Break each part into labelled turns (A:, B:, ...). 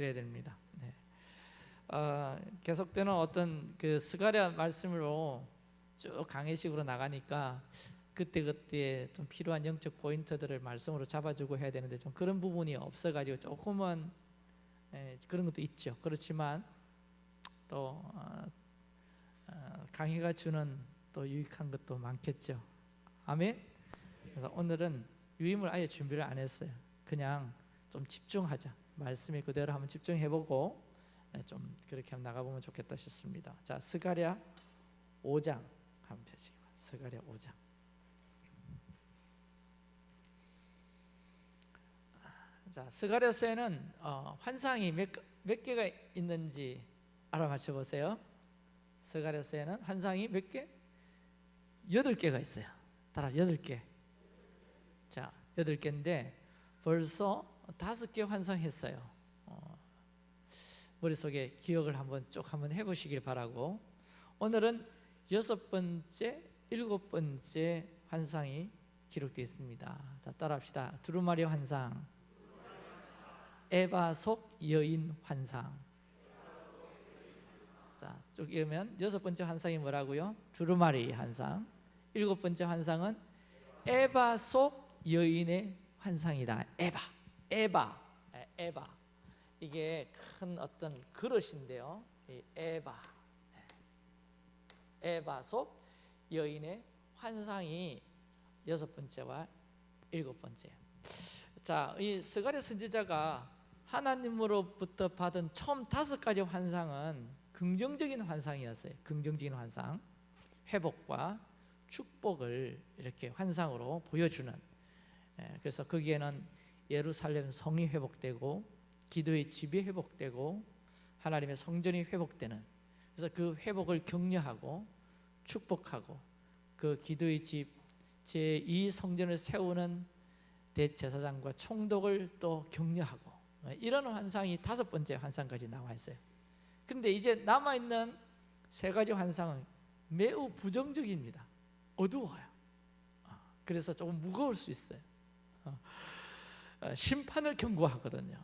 A: 그래야 됩니다. 네. 어, 계속되는 어떤 그 스가랴 말씀으로 쭉 강의식으로 나가니까 그때 그때 좀 필요한 영적 포인트들을 말씀으로 잡아주고 해야 되는데 좀 그런 부분이 없어가지고 조금은 예, 그런 것도 있죠. 그렇지만 또 어, 어, 강의가 주는 또 유익한 것도 많겠죠. 아멘. 그래서 오늘은 유임을 아예 준비를 안 했어요. 그냥 좀 집중하자. 말씀이 그대로 한번 집중해보고 예, 좀 그렇게 한번 나가보면 좋겠다 싶습니다. 자, 스가랴 5장 한번 펴시기 바랍니다. 스가랴 5장. 자, 스가랴서에는 어, 환상이 몇, 몇 개가 있는지 알아맞혀 보세요. 스가랴서에는 환상이 몇 개? 여덟 개가 있어요. 따라 여덟 개. 자, 여덟 개인데 벌써 다섯 개 환상했어요. 어, 머릿속에 기억을 한번 쭉 한번 해보시길 바라고 오늘은 여섯 번째, 일곱 번째 환상이 기록되어 있습니다. 자, 따라합시다. 두루마리 환상, 에바 속 여인 환상. 자, 쭉 읽으면 여섯 번째 환상이 뭐라고요? 두루마리 환상. 일곱 번째 환상은 에바 속 여인의 환상이다. 에바, 에바, 에, 에바. 이게 큰 어떤 그릇인데요. 이 에바, 에바 속 여인의 환상이 여섯 번째와 일곱 번째. 자, 이 스가랴 선지자가 하나님으로부터 받은 처음 다섯 가지 환상은 긍정적인 환상이었어요. 긍정적인 환상, 회복과 축복을 이렇게 환상으로 보여주는. 예, 그래서 거기에는 예루살렘 성이 회복되고 기도의 집이 회복되고 하나님의 성전이 회복되는. 그래서 그 회복을 격려하고 축복하고 그 기도의 집 제2 성전을 세우는 대제사장과 총독을 또 격려하고 이런 환상이 다섯 번째 환상까지 나와 있어요. 그런데 이제 남아 있는 세 가지 환상은 매우 부정적입니다. 어두워요. 그래서 조금 무거울 수 있어요. 심판을 경고하거든요.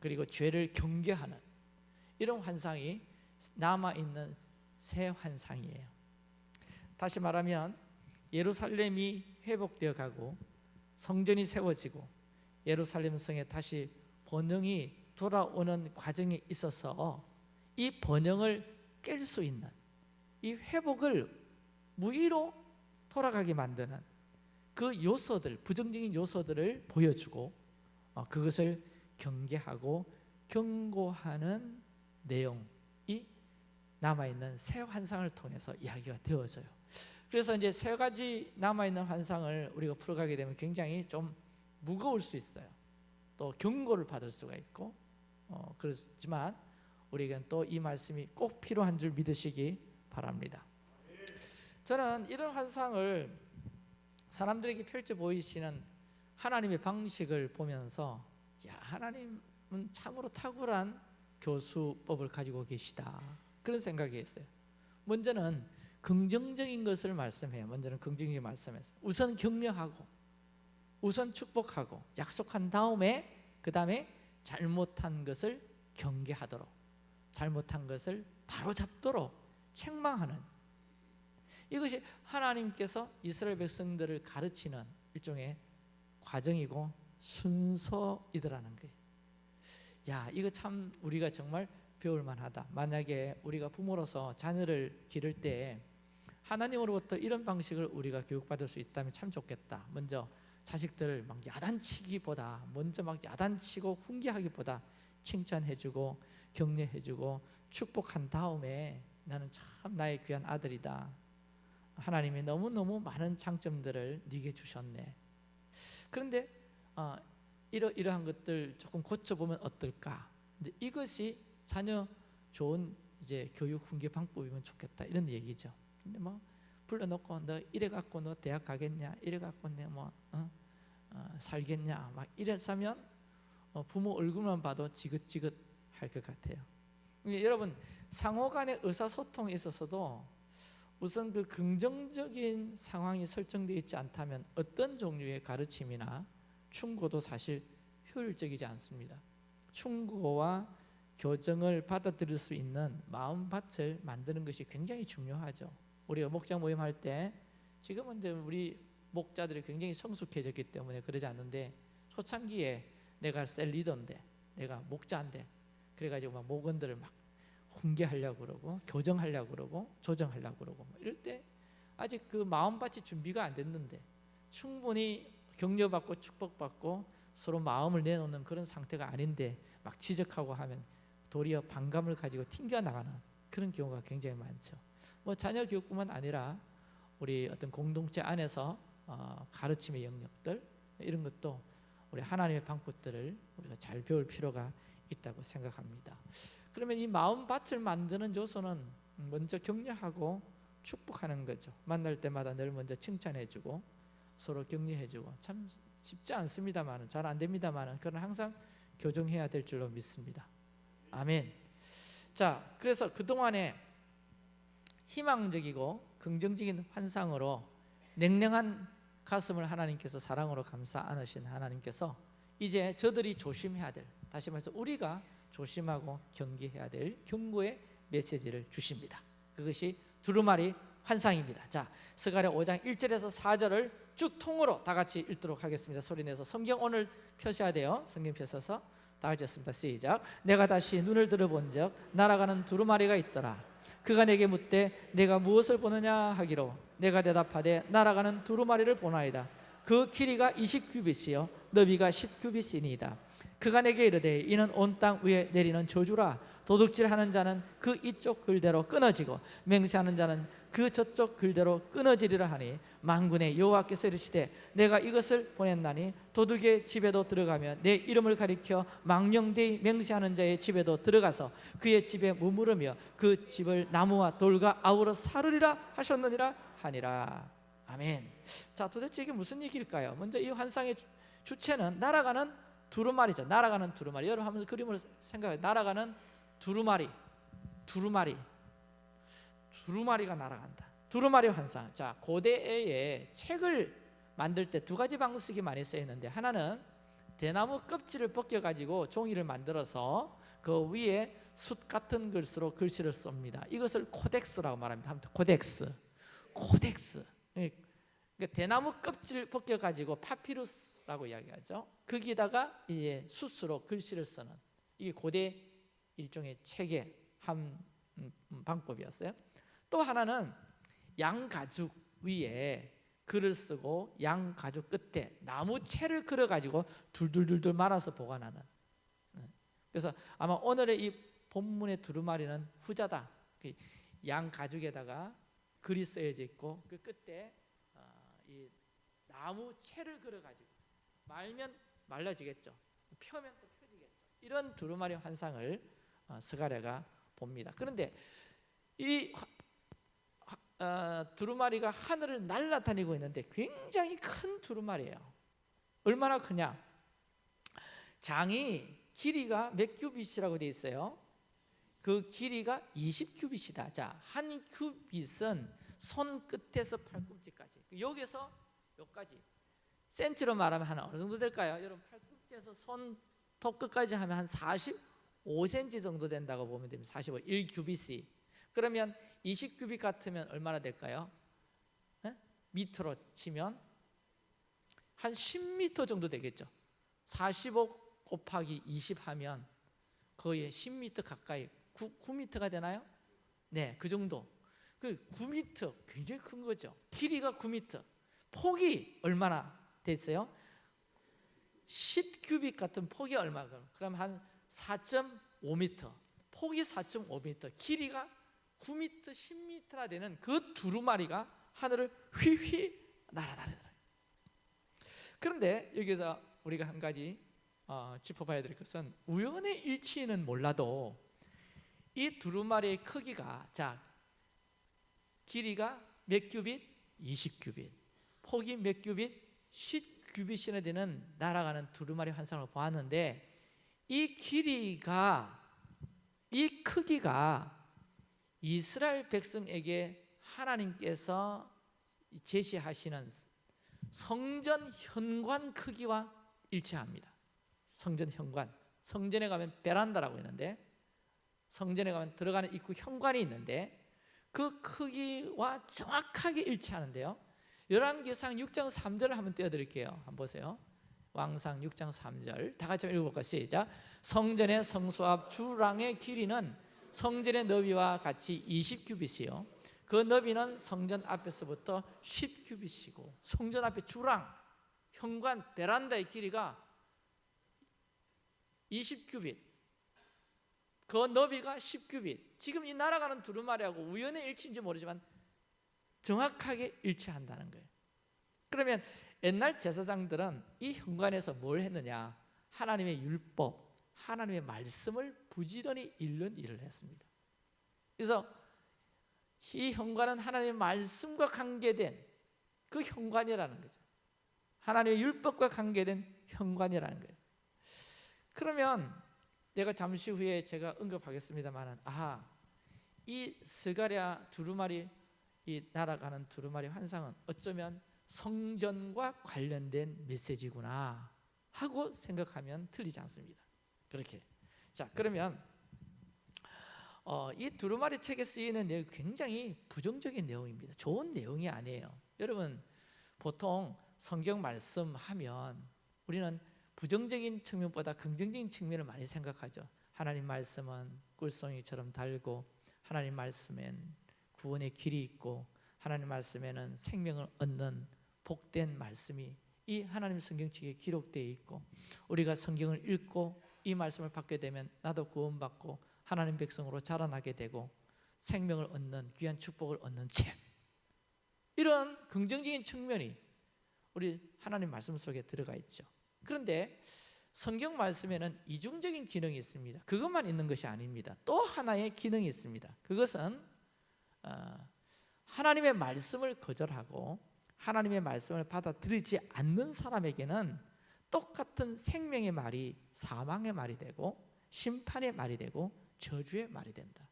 A: 그리고 죄를 경계하는 이런 환상이 남아 있는 새 환상이에요. 다시 말하면 예루살렘이 회복되어 가고 성전이 세워지고 예루살렘 성에 다시 번영이 돌아오는 과정에 있어서 이 번영을 깰 수 있는 이 회복을 무의로 돌아가게 만드는 그 요소들, 부정적인 요소들을 보여주고 어, 그것을 경계하고 경고하는 내용이 남아있는 새 환상을 통해서 이야기가 되어져요. 그래서 이제 세 가지 남아있는 환상을 우리가 풀어가게 되면 굉장히 좀 무거울 수 있어요. 또 경고를 받을 수가 있고 어, 그렇지만 우리에겐 또 이 말씀이 꼭 필요한 줄 믿으시기 바랍니다. 저는 이런 환상을 사람들에게 펼쳐 보이시는 하나님의 방식을 보면서 야 하나님은 참으로 탁월한 교수법을 가지고 계시다 그런 생각이 있어요. 먼저는 긍정적인 것을 말씀해요. 먼저는 긍정적인 말씀에서 우선 격려하고 우선 축복하고 약속한 다음에 그 다음에 잘못한 것을 경계하도록 잘못한 것을 바로잡도록 책망하는 이것이 하나님께서 이스라엘 백성들을 가르치는 일종의 과정이고 순서이더라는 거예요. 야 이거 참 우리가 정말 배울 만하다. 만약에 우리가 부모로서 자녀를 기를 때 하나님으로부터 이런 방식을 우리가 교육받을 수 있다면 참 좋겠다. 먼저 자식들을 막 야단치기보다 먼저 막 야단치고 훈계하기보다 칭찬해주고 격려해주고 축복한 다음에 나는 참 나의 귀한 아들이다 하나님이 너무너무 많은 장점들을 네게 주셨네. 그런데 어, 이러, 이러한 것들 조금 고쳐보면 어떨까? 이제 이것이 자녀 좋은 이제 교육 훈계 방법이면 좋겠다. 이런 얘기죠. 근데 뭐 불러놓고 너 이래 갖고 너 대학 가겠냐 이래 갖고 내뭐 어? 어, 살겠냐? 막 이랬으면 어, 부모 얼굴만 봐도 지긋지긋 할 것 같아요. 여러분 상호간의 의사소통에 있어서도 우선 그 긍정적인 상황이 설정되어 있지 않다면 어떤 종류의 가르침이나 충고도 사실 효율적이지 않습니다 충고와 교정을 받아들일 수 있는 마음밭을 만드는 것이 굉장히 중요하죠. 우리가 목장 모임할 때 지금은 이제 우리 목자들이 굉장히 성숙해졌기 때문에 그러지 않는데 초창기에 내가 셀 리더인데 내가 목자인데 그래가지고 막 목원들을 막 훈계하려고 그러고 교정하려고 그러고 조정하려고 그러고 뭐 이럴 때 아직 그 마음밭이 준비가 안 됐는데 충분히 격려받고 축복받고 서로 마음을 내놓는 그런 상태가 아닌데 막 지적하고 하면 도리어 반감을 가지고 튕겨 나가는 그런 경우가 굉장히 많죠. 뭐 자녀 교육뿐만 아니라 우리 어떤 공동체 안에서 어, 가르침의 영역들 이런 것도 우리 하나님의 방법들을 우리가 잘 배울 필요가 있다고 생각합니다. 그러면 이 마음 밭을 만드는 요소는 먼저 격려하고 축복하는 거죠. 만날 때마다 늘 먼저 칭찬해주고 서로 격려해주고 참 쉽지 않습니다만은 잘안 됩니다만은 그러나 항상 교정해야 될 줄로 믿습니다. 아멘. 자, 그래서 그 동안에 희망적이고 긍정적인 환상으로 냉랭한 가슴을 하나님께서 사랑으로 감싸 안으신 하나님께서 이제 저들이 조심해야 될 다시 말해서 우리가 조심하고 경계해야 될 경고의 메시지를 주십니다. 그것이 두루마리 환상입니다. 자, 스가랴 5장 1절에서 4절을 쭉 통으로 다 같이 읽도록 하겠습니다. 소리 내서 성경 오늘 펴셔야 돼요. 성경 펴셔서 다 같이 했습니다. 시작. 내가 다시 눈을 들어본 적 날아가는 두루마리가 있더라. 그가 내게 묻되 내가 무엇을 보느냐 하기로 내가 대답하되 날아가는 두루마리를 보나이다. 그 길이가 20규빗이요 너비가 10규빗이니이다. 그가 내게 이르되 이는 온 땅 위에 내리는 저주라. 도둑질하는 자는 그 이쪽 글대로 끊어지고 맹세하는 자는 그 저쪽 글대로 끊어지리라 하니 만군의 여호와께서 이르시되 내가 이것을 보냈나니 도둑의 집에도 들어가며 내 이름을 가리켜 망령되이 맹세하는 자의 집에도 들어가서 그의 집에 머무르며 그 집을 나무와 돌과 아우러 사르리라 하셨느니라 하니라. 아멘. 자 도대체 이게 무슨 얘기일까요? 먼저 이 환상의 주체는 날아가는 두루마리죠. 날아가는 두루마리. 여러분 한번 그림을 생각해 날아가는 두루마리. 두루마리. 두루마리가 날아간다. 두루마리 환상. 자 고대에 책을 만들 때 두 가지 방식이 많이 쓰였는데 하나는 대나무 껍질을 벗겨 가지고 종이를 만들어서 그 위에 숯 같은 글씨로 글씨를 씁니다. 이것을 codex라고 말합니다. codex. codex. 그러니까 대나무 껍질 벗겨 가지고 파피루스 라고 이야기하죠 거기다가 이제 숯으로 글씨를 쓰는 이게 고대 일종의 책의 한 음, 방법이었어요. 또 하나는 양 가죽 위에 글을 쓰고 양 가죽 끝에 나무 채를 그려 가지고 둘둘둘둘 말아서 보관하는. 네. 그래서 아마 오늘의 이 본문의 두루마리는 후자다. 그양 가죽에다가 글이 쓰여져 있고 그 끝에 어, 이 나무 채를 그려 가지고 말면 말라지겠죠. 펴면 또 펴지겠죠. 이런 두루마리 환상을 어, 스가랴가 봅니다. 그런데 이 어, 두루마리가 하늘을 날아다니고 있는데 굉장히 큰 두루마리예요. 얼마나 크냐? 장이 길이가 몇 큐빗이라고 되어 있어요? 그 길이가 20큐빗이다. 자, 한 큐빗은 손 끝에서 팔꿈치까지. 여기서 여기까지. 센치로 말하면 한 어느 정도 될까요? 여러분 팔꿈치에서 손톱 끝까지 하면 한 45cm 정도 된다고 보면 됩니다. 45, 1큐빗이. 그러면 20큐빗 같으면 얼마나 될까요? 에? 미터로 치면 한 10m 정도 되겠죠. 45 곱하기 20 하면 거의 10m 가까이 9, 9m가 되나요? 네, 그 정도. 그 9m 굉장히 큰 거죠. 길이가 9m. 폭이 얼마나 됐어요? 10큐빅 같은 폭이 얼마 그럼 한 4.5m. 폭이 4.5m, 길이가 9m, 10m나 되는 그 두루마리가 하늘을 휘휘 날아다니더라. 그런데 여기서 우리가 한 가지 어, 짚어봐야 될 것은 우연의 일치는 몰라도 이 두루마리의 크기가 자 길이가 몇 큐빗? 20큐빗. 폭이 몇 큐빗? 10규빗이나 되는 날아가는 두루마리 환상을 보았는데 이 길이가 이 크기가 이스라엘 백성에게 하나님께서 제시하시는 성전 현관 크기와 일치합니다. 성전 현관 성전에 가면 베란다라고 있는데 성전에 가면 들어가는 입구 현관이 있는데 그 크기와 정확하게 일치하는데요 열왕기상 6장 3절을 한번 띄워드릴게요. 한번 보세요. 왕상 6장 3절. 다 같이 읽어볼까 시작. 성전의 성소 앞 주랑의 길이는 성전의 너비와 같이 20규빗이요. 그 너비는 성전 앞에서부터 10규빗이고 성전 앞에 주랑 현관 베란다의 길이가 20규빗. 그 너비가 10규빗. 지금 이 날아가는 두루마리하고 우연의 일치인지 모르지만 정확하게 일치한다는 거예요. 그러면 옛날 제사장들은 이 현관에서 뭘 했느냐? 하나님의 율법, 하나님의 말씀을 부지런히 읽는 일을 했습니다. 그래서 이 현관은 하나님의 말씀과 관계된 그 현관이라는 거죠. 하나님의 율법과 관계된 현관이라는 거예요. 그러면 내가 잠시 후에 제가 언급하겠습니다만 아하 이 스가랴 두루마리 이 날아가는 두루마리 환상은 어쩌면 성전과 관련된 메시지구나 하고 생각하면 틀리지 않습니다. 그렇게. 자 그러면 어, 이 두루마리 책에 쓰이는 내용 굉장히 부정적인 내용입니다. 좋은 내용이 아니에요. 여러분 보통 성경 말씀하면 우리는 부정적인 측면보다 긍정적인 측면을 많이 생각하죠. 하나님 말씀은 꿀송이처럼 달고 하나님 말씀엔 구원의 길이 있고 하나님 말씀에는 생명을 얻는 복된 말씀이 이 하나님 성경책에 기록되어 있고 우리가 성경을 읽고 이 말씀을 받게 되면 나도 구원받고 하나님 백성으로 자라나게 되고 생명을 얻는 귀한 축복을 얻는 책. 이런 긍정적인 측면이 우리 하나님 말씀 속에 들어가 있죠. 그런데 성경 말씀에는 이중적인 기능이 있습니다. 그것만 있는 것이 아닙니다. 또 하나의 기능이 있습니다. 그것은 어, 하나님의 말씀을 거절하고 하나님의 말씀을 받아들이지 않는 사람에게는 똑같은 생명의 말이 사망의 말이 되고 심판의 말이 되고 저주의 말이 된다.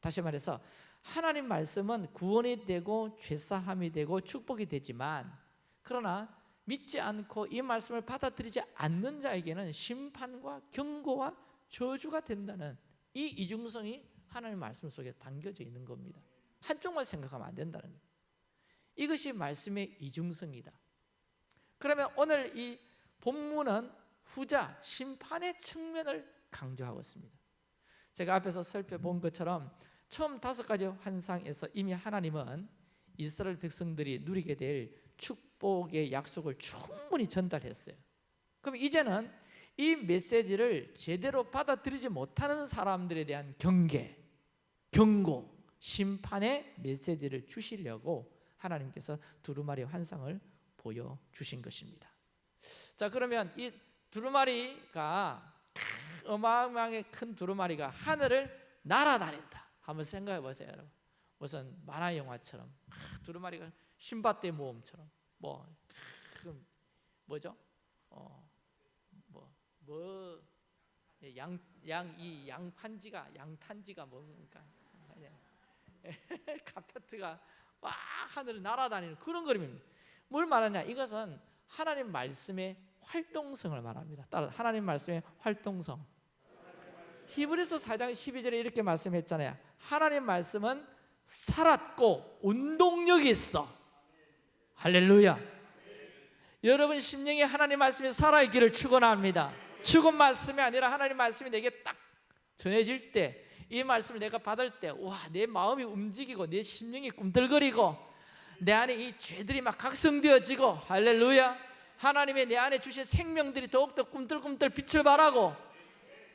A: 다시 말해서 하나님 말씀은 구원이 되고 죄사함이 되고 축복이 되지만 그러나 믿지 않고 이 말씀을 받아들이지 않는 자에게는 심판과 경고와 저주가 된다는 이 이중성이 하나님 말씀 속에 담겨져 있는 겁니다 한쪽만 생각하면 안 된다는 거예요. 이것이 말씀의 이중성이다. 그러면 오늘 이 본문은 후자 심판의 측면을 강조하고 있습니다. 제가 앞에서 살펴본 것처럼 처음 다섯 가지 환상에서 이미 하나님은 이스라엘 백성들이 누리게 될 축복의 약속을 충분히 전달했어요. 그럼 이제는 이 메시지를 제대로 받아들이지 못하는 사람들에 대한 경계, 경고, 심판의 메시지를 주시려고 하나님께서 두루마리 환상을 보여주신 것입니다 자 그러면 이 두루마리가 어마어마하게 큰 두루마리가 하늘을 날아다닌다 한번 생각해 보세요 여러분 무슨 만화 영화처럼 두루마리가 신밧데 모험처럼 뭐 뭐죠? 어, 뭐, 양, 양, 이 양판지가, 양탄지가 뭡니까? 카페트가 와 하늘을 날아다니는 그런 그림입니다. 뭘 말하냐? 이것은 하나님 말씀의 활동성을 말합니다. 따라 하나님 말씀의 활동성. 히브리서 4장 12절에 이렇게 말씀했잖아요. 하나님 말씀은 살았고 운동력이 있어. 할렐루야. 여러분 심령이 하나님 말씀이 살아있기를 축원합니다. 죽은 말씀이 아니라 하나님 말씀이 내게 딱 전해질 때 이 말씀을 내가 받을 때 와 내 마음이 움직이고 내 심령이 꿈틀거리고 내 안에 이 죄들이 막 각성되어지고 할렐루야. 하나님의 내 안에 주신 생명들이 더욱더 꿈틀꿈틀 빛을 발하고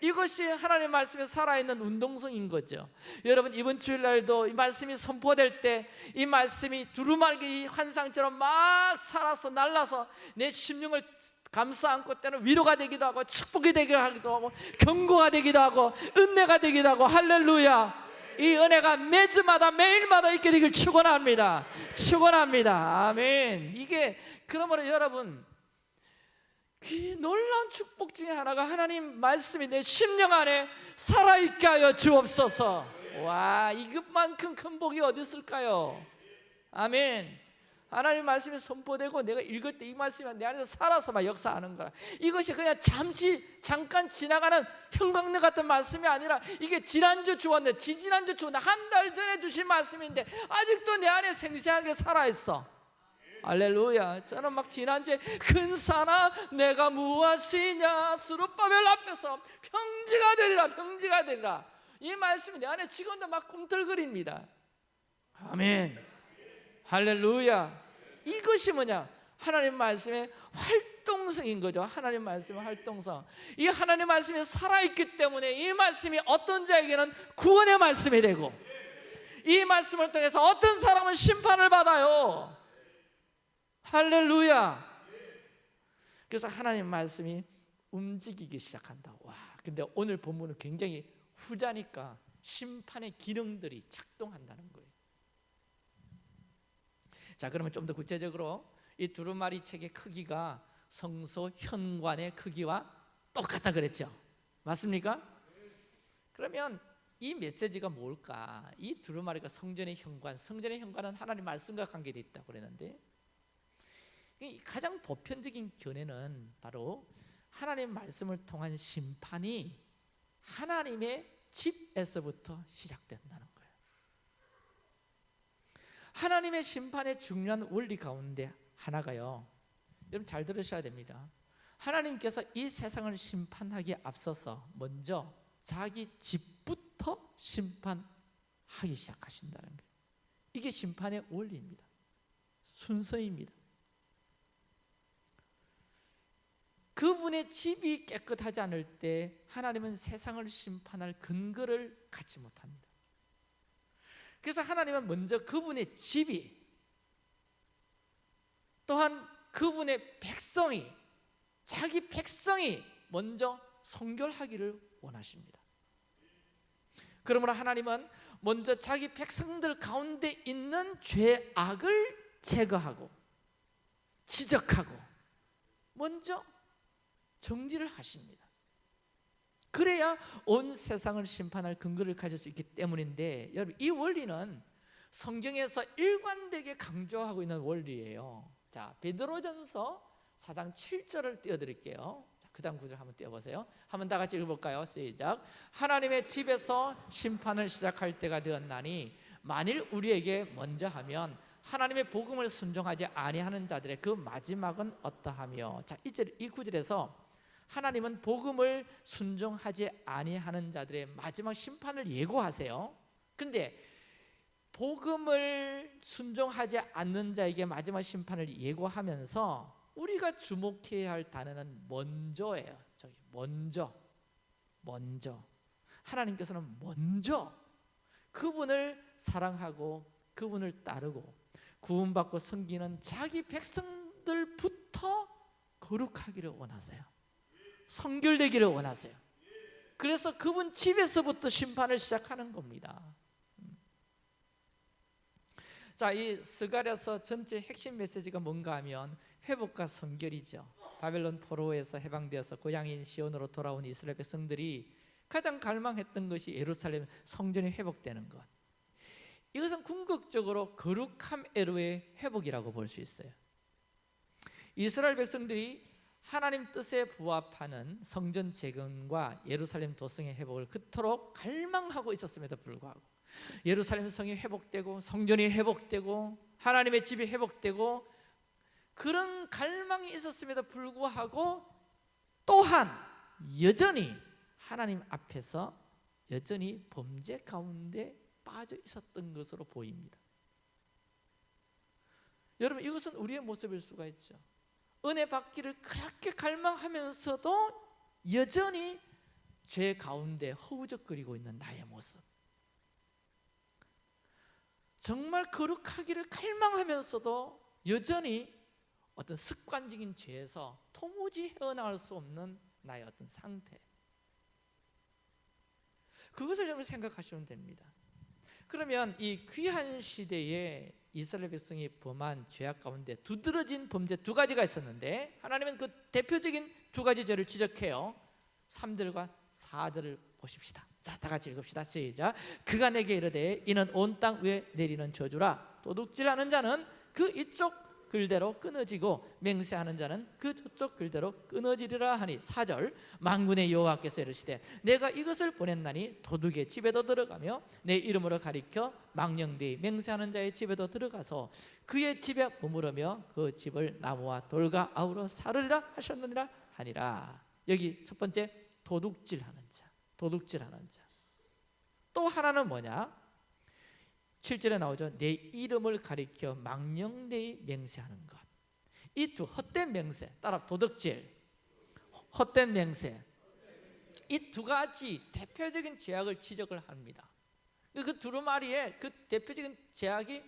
A: 이것이 하나님의 말씀에 살아있는 운동성인 거죠. 여러분 이번 주일날도 이 말씀이 선포될 때 이 말씀이 두루마기 환상처럼 막 살아서 날라서 내 심령을 감싸 안고 때는 위로가 되기도 하고 축복이 되기도 하고 경고가 되기도 하고 은혜가 되기도 하고 할렐루야. 이 은혜가 매주마다 매일마다 있게 되길 축원합니다. 축원합니다. 아멘. 이게 그러므로 여러분 이 놀라운 축복 중에 하나가 하나님 말씀이 내 심령 안에 살아있게 하여 주옵소서. 와 이것만큼 큰 복이 어디 있을까요? 아멘 하나님 말씀이 선포되고 내가 읽을 때 이 말씀이 내 안에서 살아서 막 역사하는 거라 이것이 그냥 잠시 잠깐 지나가는 형광등 같은 말씀이 아니라 이게 지난주 주었는데 지지난주 주었는데 한달 전에 주신 말씀인데 아직도 내 안에 생생하게 살아있어. 할렐루야. 저는 막 지난주에 근사나 내가 무엇이냐 수르바벨 앞에서 평지가 되리라 평지가 되리라. 이 말씀이 내 안에 지금도 막 꿈틀거립니다. 아멘 할렐루야. 이것이 뭐냐? 하나님 말씀의 활동성인 거죠. 하나님 말씀의 활동성. 이 하나님 말씀이 살아있기 때문에 이 말씀이 어떤 자에게는 구원의 말씀이 되고 이 말씀을 통해서 어떤 사람은 심판을 받아요. 할렐루야. 그래서 하나님 말씀이 움직이기 시작한다. 와 근데 오늘 본문은 굉장히 후자니까 심판의 기능들이 작동한다는 거예요 자 그러면 좀 더 구체적으로 이 두루마리 책의 크기가 성소 현관의 크기와 똑같다 그랬죠 맞습니까? 그러면 이 메시지가 뭘까? 이 두루마리가 성전의 현관 성전의 현관은 하나님 말씀과 관계되어 있다고 그랬는데 이 가장 보편적인 견해는 바로 하나님 말씀을 통한 심판이 하나님의 집에서부터 시작된다는 하나님의 심판의 중요한 원리 가운데 하나가요. 여러분 잘 들으셔야 됩니다. 하나님께서 이 세상을 심판하기에 앞서서 먼저 자기 집부터 심판하기 시작하신다는 거예요. 이게 심판의 원리입니다. 순서입니다. 그분의 집이 깨끗하지 않을 때 하나님은 세상을 심판할 근거를 갖지 못합니다 그래서 하나님은 먼저 그분의 집이 또한 그분의 백성이 자기 백성이 먼저 성결하기를 원하십니다. 그러므로 하나님은 먼저 자기 백성들 가운데 있는 죄악을 제거하고 지적하고 먼저 정리를 하십니다 그래야 온 세상을 심판할 근거를 가질 수 있기 때문인데 여러분 이 원리는 성경에서 일관되게 강조하고 있는 원리예요. 자 베드로전서 4장 7절을 띄워드릴게요. 그 다음 구절 한번 띄워보세요. 한번 다 같이 읽어볼까요? 시작. 하나님의 집에서 심판을 시작할 때가 되었나니 만일 우리에게 먼저 하면 하나님의 복음을 순종하지 아니하는 자들의 그 마지막은 어떠하며? 자, 이, 절, 이 구절에서 하나님은 복음을 순종하지 아니하는 자들의 마지막 심판을 예고하세요. 근데 복음을 순종하지 않는 자에게 마지막 심판을 예고하면서 우리가 주목해야 할 단어는 먼저예요. 저기 먼저. 먼저. 하나님께서는 먼저 그분을 사랑하고 그분을 따르고 구원받고 섬기는 자기 백성들부터 거룩하기를 원하세요 성결되기를 원하세요. 그래서 그분 집에서부터 심판을 시작하는 겁니다. 자, 이 스가랴서 전체 핵심 메시지가 뭔가 하면 회복과 성결이죠. 바벨론 포로에서 해방되어서 고향인 시온으로 돌아온 이스라엘 백성들이 가장 갈망했던 것이 예루살렘 성전이 회복되는 것. 이것은 궁극적으로 거룩함 애로의 회복이라고 볼 수 있어요. 이스라엘 백성들이 하나님 뜻에 부합하는 성전 재건과 예루살렘 도성의 회복을 그토록 갈망하고 있었음에도 불구하고 예루살렘 성이 회복되고 성전이 회복되고 하나님의 집이 회복되고 그런 갈망이 있었음에도 불구하고 또한 여전히 하나님 앞에서 여전히 범죄 가운데 빠져 있었던 것으로 보입니다. 여러분 이것은 우리의 모습일 수가 있죠 은혜 받기를 그렇게 갈망하면서도 여전히 죄 가운데 허우적거리고 있는 나의 모습. 정말 거룩하기를 갈망하면서도 여전히 어떤 습관적인 죄에서 도무지 헤어나올 수 없는 나의 어떤 상태. 그것을 여러분 생각하시면 됩니다. 그러면 이 귀한 시대에 이스라엘 백성이 범한 죄악 가운데 두드러진 범죄 두 가지가 있었는데 하나님은 그 대표적인 두 가지 죄를 지적해요. 3절과 4절을 보십시다. 자, 다 같이 읽읍시다. 시작. 그가 내게 이르되 이는 온 땅 위에 내리는 저주라. 도둑질하는 자는 그 이쪽 글대로 끊어지고 맹세하는 자는 그 저쪽 글대로 끊어지리라 하니 사절 만군의 여호와께서 이르시되 내가 이것을 보냈나니 도둑의 집에도 들어가며 내 이름으로 가리켜 망령되이 맹세하는 자의 집에도 들어가서 그의 집에 머무르며 그 집을 나무와 돌과 아우러 사르리라 하셨느니라 하니라. 여기 첫 번째 도둑질하는 자 도둑질하는 자 또 하나는 뭐냐 7절에 나오죠. 내 이름을 가리켜 망령되이 맹세하는 것. 이 두 헛된 맹세, 따라 도덕질, 헛된 맹세. 이 두 가지 대표적인 죄악을 지적을 합니다. 그 두루마리에 그 대표적인 죄악이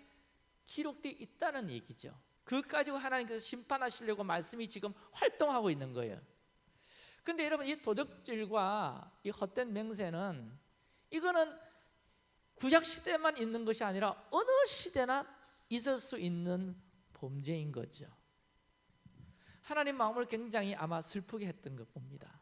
A: 기록되어 있다는 얘기죠. 그 가지고 하나님께서 심판하시려고 말씀이 지금 활동하고 있는 거예요. 근데 여러분 이 도덕질과 이 헛된 맹세는 이거는 구약 시대만 있는 것이 아니라 어느 시대나 있을 수 있는 범죄인 거죠. 하나님 마음을 굉장히 아마 슬프게 했던 것 봅니다.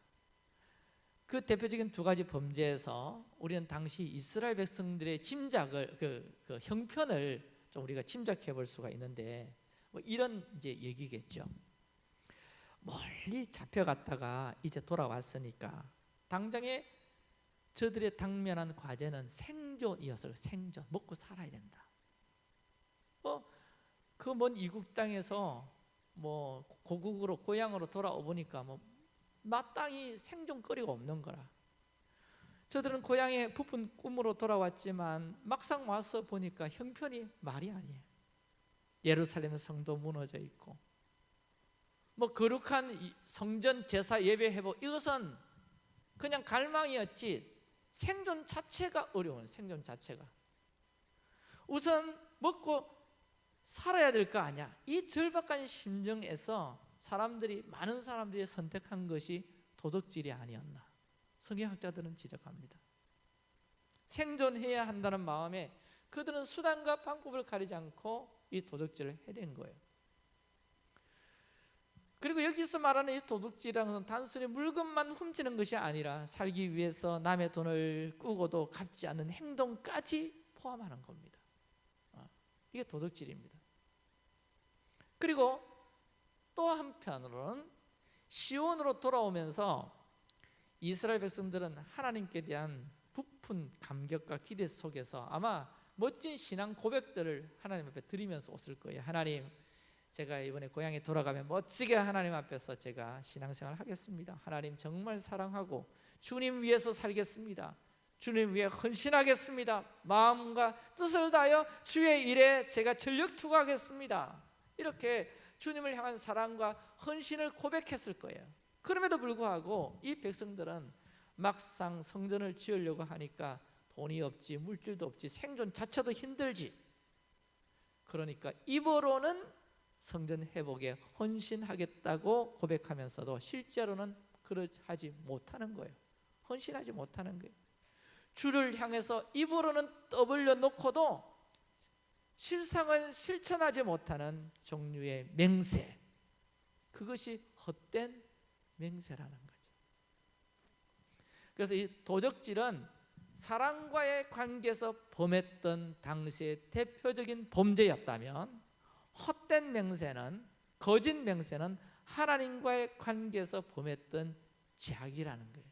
A: 그 대표적인 두 가지 범죄에서 우리는 당시 이스라엘 백성들의 짐작을 그, 그 형편을 좀 우리가 짐작해 볼 수가 있는데 뭐 이런 이제 얘기겠죠. 멀리 잡혀갔다가 이제 돌아왔으니까 당장에 저들의 당면한 과제는 생 존이었어요. 생존, 먹고 살아야 된다. 어, 그 먼 이국 땅에서 뭐 고국으로 고향으로 돌아오 보니까 뭐 마땅히 생존거리가 없는 거라. 저들은 고향에 부푼 꿈으로 돌아왔지만 막상 와서 보니까 형편이 말이 아니에요. 예루살렘 성도 무너져 있고 뭐 거룩한 성전 제사 예배 해보 이것은 그냥 갈망이었지 생존 자체가 어려운 생존 자체가. 우선 먹고 살아야 될 거 아니야. 이 절박한 심정에서 사람들이 많은 사람들이 선택한 것이 도덕질이 아니었나. 성경학자들은 지적합니다. 생존해야 한다는 마음에 그들은 수단과 방법을 가리지 않고 이 도덕질을 해댄 거예요 그리고 여기서 말하는 이 도둑질이라는 것은 단순히 물건만 훔치는 것이 아니라 살기 위해서 남의 돈을 꾸고도 갚지 않는 행동까지 포함하는 겁니다. 어, 이게 도둑질입니다. 그리고 또 한편으로는 시온으로 돌아오면서 이스라엘 백성들은 하나님께 대한 부푼 감격과 기대 속에서 아마 멋진 신앙 고백들을 하나님 앞에 드리면서 왔을 거예요. 하나님 제가 이번에 고향에 돌아가면 멋지게 하나님 앞에서 제가 신앙생활 하겠습니다. 하나님 정말 사랑하고 주님 위해서 살겠습니다. 주님 위해 헌신하겠습니다. 마음과 뜻을 다하여 주의 일에 제가 전력 투구하겠습니다. 이렇게 주님을 향한 사랑과 헌신을 고백했을 거예요. 그럼에도 불구하고 이 백성들은 막상 성전을 지으려고 하니까 돈이 없지 물질도 없지 생존 자체도 힘들지 그러니까 입으로는 성전 회복에 헌신하겠다고 고백하면서도 실제로는 그러하지 못하는 거예요. 헌신하지 못하는 거예요. 주를 향해서 입으로는 떠벌려 놓고도 실상은 실천하지 못하는 종류의 맹세. 그것이 헛된 맹세라는 거죠. 그래서 이 도적질은 사랑과의 관계에서 범했던 당시의 대표적인 범죄였다면 헛된 맹세는 거짓 맹세는 하나님과의 관계에서 범했던 죄악이라는 거예요.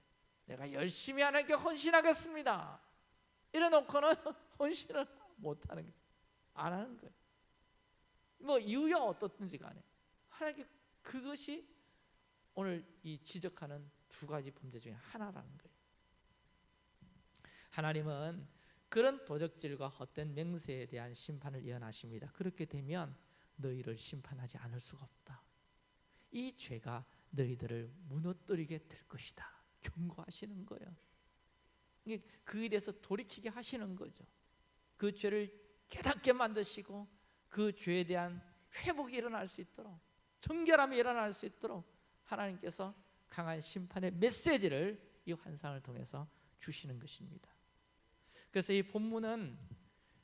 A: 내가 열심히 하나님께 헌신하겠습니다. 이래놓고는 헌신을 못하는 거죠. 안 하는 거예요. 뭐 이유야 어떻든지 간에 하나님께 그것이 오늘 이 지적하는 두 가지 범죄 중에 하나라는 거예요. 하나님은 그런 도적질과 헛된 맹세에 대한 심판을 예언하십니다. 그렇게 되면 너희를 심판하지 않을 수가 없다. 이 죄가 너희들을 무너뜨리게 될 것이다. 경고하시는 거예요. 그에 대해서 돌이키게 하시는 거죠. 그 죄를 깨닫게 만드시고 그 죄에 대한 회복이 일어날 수 있도록 정결함이 일어날 수 있도록 하나님께서 강한 심판의 메시지를 이 환상을 통해서 주시는 것입니다. 그래서 이 본문은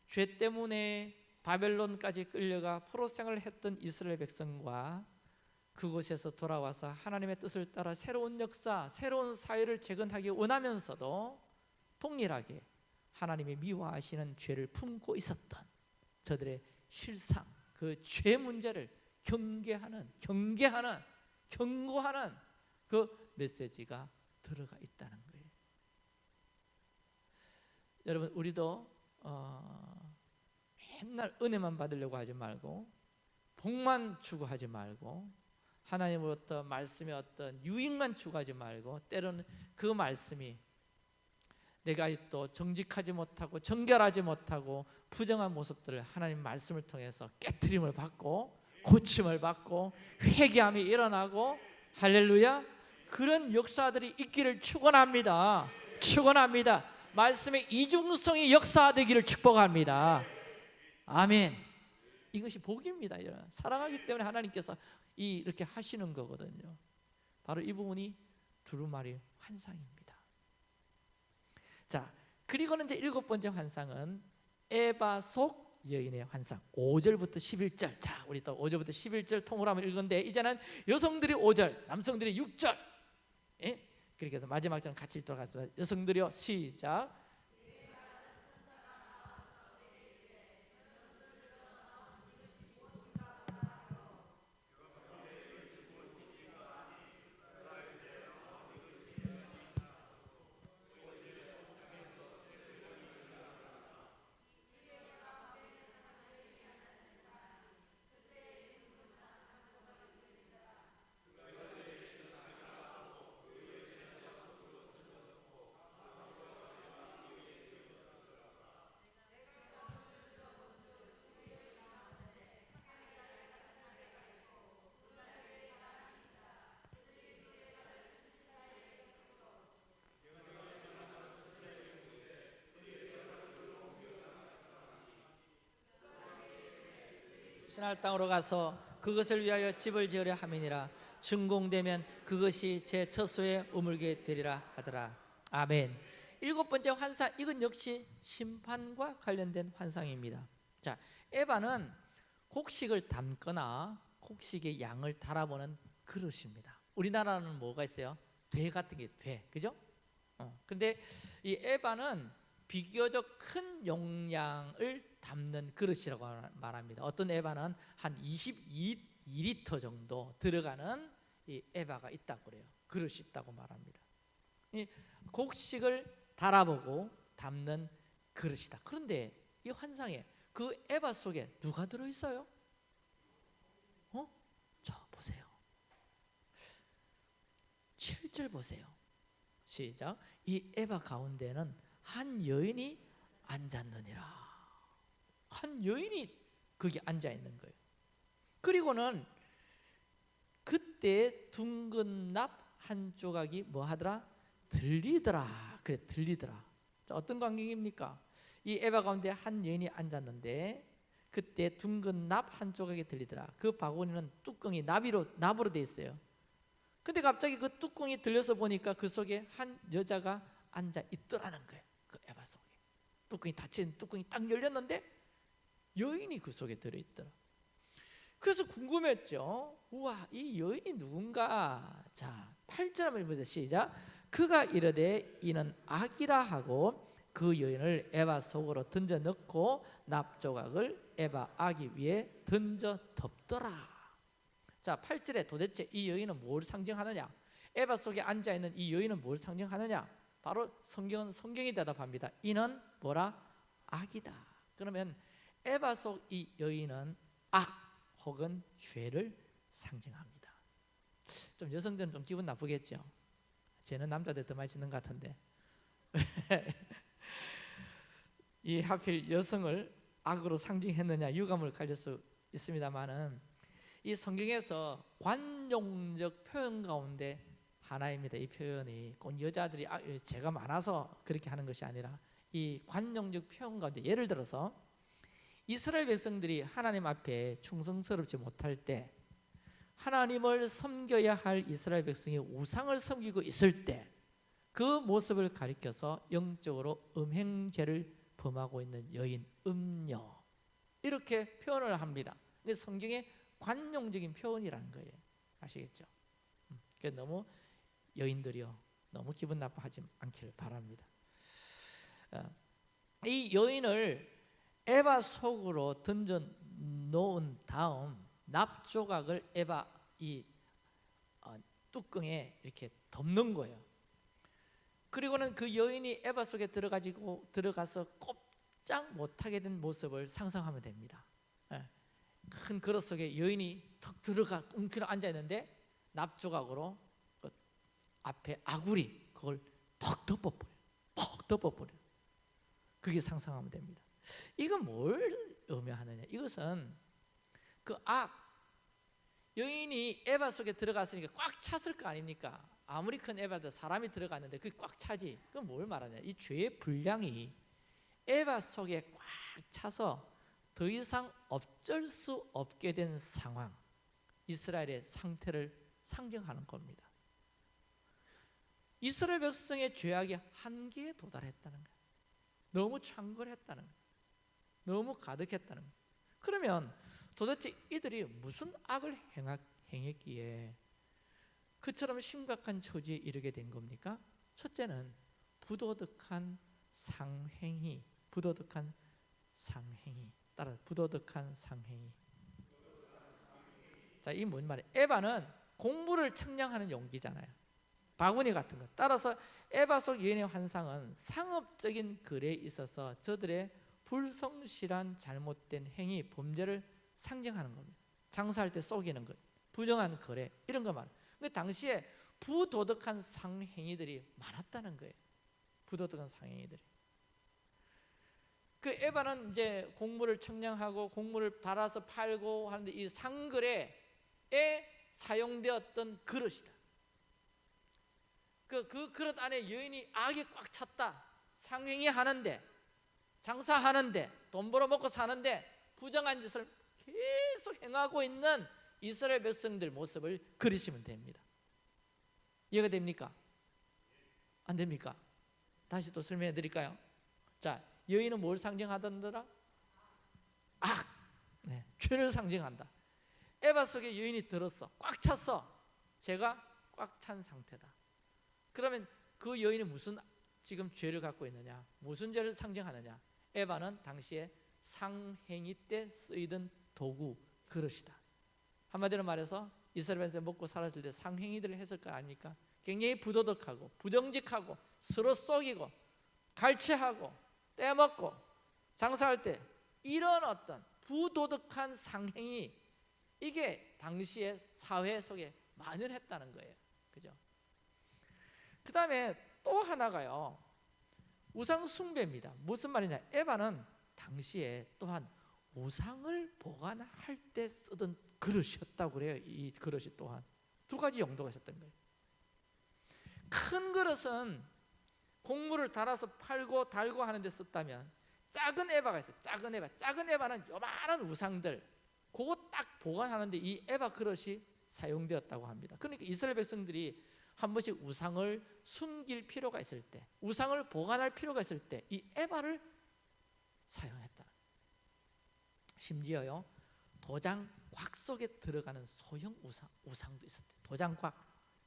A: 죄 때문에 바벨론까지 끌려가 포로 생활을 했던 이스라엘 백성과 그곳에서 돌아와서 하나님의 뜻을 따라 새로운 역사, 새로운 사회를 재건하기 원하면서도 동일하게 하나님이 미워하시는 죄를 품고 있었던 저들의 실상 그 죄 문제를 경계하는 경계하는 경고하는 그 메시지가 들어가 있다는 거예요. 여러분 우리도 어, 맨날 은혜만 받으려고 하지 말고 복만 추구하지 말고 하나님으로부터 말씀의 어떤 유익만 추구하지 말고 때로는 그 말씀이 내가 또 정직하지 못하고 정결하지 못하고 부정한 모습들을 하나님 말씀을 통해서 깨트림을 받고 고침을 받고 회개함이 일어나고 할렐루야 그런 역사들이 있기를 축원합니다. 축원합니다. 말씀의 이중성이 역사되기를 축복합니다. 아멘. 이것이 복입니다. 사랑하기 때문에 하나님께서 이렇게 하시는 거거든요. 바로 이 부분이 두루마리 환상입니다. 자, 그리고는 이제 일곱 번째 환상은 에바 속 여인의 환상 5절부터 11절 자 우리 또 5절부터 11절 통으로 한번 읽은데 이제는 여성들이 5절 남성들이 6절 예? 그렇게 해서 마지막 절 같이 읽도록 하겠습니다 여성들이요 시작 신할 땅으로 가서 그것을 위하여 집을 지으려 함이니라. 준공되면 그것이 제 처소에 우물게 되리라 하더라. 아멘. 일곱 번째 환상 이건 역시 심판과 관련된 환상입니다. 자 에바는 곡식을 담거나 곡식의 양을 달아보는 그릇입니다. 우리나라는 뭐가 있어요? 돼 같은 게돼. 그죠? 어, 근데 이 에바는 비교적 큰 용량을 담는 그릇이라고 말합니다. 어떤 에바는 한 22리터 정도 들어가는 이 에바가 있다고 그래요. 그릇이 있다고 말합니다. 이 곡식을 달아보고 담는 그릇이다. 그런데 이 환상에 그 에바 속에 누가 들어 있어요? 어? 자 보세요. 7절 보세요. 시작. 이 에바 가운데는 한 여인이 앉았느니라. 한 여인이 거기 앉아 있는 거예요. 그리고는 그때 둥근 납 한 조각이 뭐 하더라? 들리더라. 그래 들리더라. 자, 어떤 광경입니까? 이 에바 가운데 한 여인이 앉았는데 그때 둥근 납 한 조각이 들리더라. 그 바구니는 뚜껑이 나비로 나무로 돼 있어요. 근데 갑자기 그 뚜껑이 들려서 보니까 그 속에 한 여자가 앉아 있더라는 거예요. 그 에바 속에. 뚜껑이 닫힌 뚜껑이 딱 열렸는데 여인이 그 속에 들어있더라. 그래서 궁금했죠. 우와 이 여인이 누군가? 자 8절 한번 보세요 시작. 그가 이르되 이는 악이라 하고 그 여인을 에바 속으로 던져 넣고 납조각을 에바 아기 위에 던져 덮더라. 자 8절에 도대체 이 여인은 뭘 상징하느냐? 에바 속에 앉아있는 이 여인은 뭘 상징하느냐 바로 성경은 성경이 대답합니다 이는 뭐라 악이다 그러면 에바 속 이 여인은 악 혹은 죄를 상징합니다. 좀 여성들은 좀 기분 나쁘겠죠. 쟤는 남자들 더 많이 짓는 것 같은데 이 하필 여성을 악으로 상징했느냐 유감을 가질 수 있습니다만은 이 성경에서 관용적 표현 가운데 하나입니다. 이 표현이 꼭 여자들이 아, 죄가 많아서 그렇게 하는 것이 아니라 이 관용적 표현 가운데 예를 들어서 이스라엘 백성들이 하나님 앞에 충성스럽지 못할 때 하나님을 섬겨야 할 이스라엘 백성이 우상을 섬기고 있을 때 그 모습을 가리켜서 영적으로 음행죄를 범하고 있는 여인 음녀 이렇게 표현을 합니다. 이게 성경의 관용적인 표현이라는 거예요. 아시겠죠? 음, 너무 여인들이요 너무 기분 나빠하지 않기를 바랍니다. 어, 이 여인을 에바 속으로 던져 놓은 다음 납 조각을 에바 이 어, 뚜껑에 이렇게 덮는 거예요. 그리고는 그 여인이 에바 속에 들어가지고 들어가서 꼼짝 못하게 된 모습을 상상하면 됩니다. 예. 큰 그릇 속에 여인이 턱 들어가 웅크려 앉아 있는데 납 조각으로 그 앞에 아구리 그걸 턱 덮어버려, 퍽 덮어버려. 그게 상상하면 됩니다. 이건 뭘 의미하느냐? 이것은 그 악, 여인이 에바 속에 들어갔으니까 꽉 찼을 거 아닙니까? 아무리 큰 에바도 사람이 들어갔는데 그게 꽉 차지. 그건 뭘 말하냐? 이 죄의 분량이 에바 속에 꽉 차서 더 이상 어쩔 수 없게 된 상황, 이스라엘의 상태를 상징하는 겁니다. 이스라엘 백성의 죄악이 한계에 도달했다는 거예요. 너무 창궐했다는 거예요. 너무 가득했다는 거예요. 그러면 도대체 이들이 무슨 악을 행했기에 그처럼 심각한 처지에 이르게 된 겁니까? 첫째는 부도덕한 상행위, 부도덕한 상행위. 따라 부도덕한 상행위. 자, 이 뭔 말이에요? 에바는 공부를 측량하는 용기잖아요. 바구니 같은 것. 따라서 에바 속 여인의 환상은 상업적인 거래에 있어서 저들의 불성실한 잘못된 행위, 범죄를 상징하는 겁니다. 장사할 때 속이는 것, 부정한 거래 이런 것만. 근데 당시에 부도덕한 상행위들이 많았다는 거예요. 부도덕한 상행위들이. 그 에바는 이제 곡물을 청량하고 곡물을 달아서 팔고 하는데 이 상거래에 사용되었던 그릇이다. 그, 그 그릇 안에 여인이 악이 꽉 찼다. 상행위 하는데 장사하는데 돈 벌어 먹고 사는데 부정한 짓을 계속 행하고 있는 이스라엘 백성들 모습을 그리시면 됩니다. 이해가 됩니까? 안 됩니까? 다시 또 설명해 드릴까요? 자, 여인은 뭘 상징하던더라? 악, 네, 죄를 상징한다. 에바 속에 여인이 들었어, 꽉 찼어. 제가 꽉 찬 상태다. 그러면 그 여인이 무슨 지금 죄를 갖고 있느냐? 무슨 죄를 상징하느냐? 에바는 당시에 상행위 때 쓰이던 도구 그릇이다. 한마디로 말해서 이스라엘에서 먹고 살았을 때 상행위들을 했을 거 아닙니까? 굉장히 부도덕하고 부정직하고 서로 속이고 갈취하고 떼먹고 장사할 때 이런 어떤 부도덕한 상행위 이게 당시의 사회 속에 만연했다는 거예요. 그죠? 그 다음에 또 하나가요. 우상 숭배입니다. 무슨 말이냐? 에바는 당시에 또한 우상을 보관할 때 쓰던 그릇이었다고 그래요. 이 그릇이 또한 두 가지 용도가 있었던 거예요. 큰 그릇은 곡물을 달아서 팔고 달고 하는데 썼다면 작은 에바가 있어요. 작은 에바. 작은 에바는 요만한 우상들 그거 딱 보관하는데 이 에바 그릇이 사용되었다고 합니다. 그러니까 이스라엘 백성들이 한 번씩 우상을 숨길 필요가 있을 때, 우상을 보관할 필요가 있을 때 이 에바를 사용했다. 심지어요 도장 곽 속에 들어가는 소형 우상, 우상도 있었대. 도장 곽